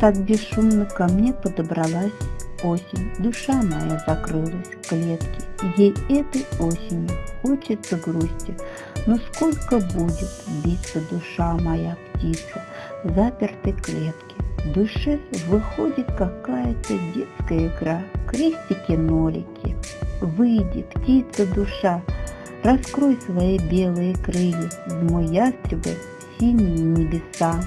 Так бесшумно ко мне подобралась осень. Душа моя закрылась в клетке. Ей этой осенью хочется грусти. Но сколько будет биться душа моя птица в запертой клетке? В душе выходит какая-то детская игра, крестики-нолики. Выйди, птица душа, раскрой свои белые крылья, в мой ястребы синие небеса.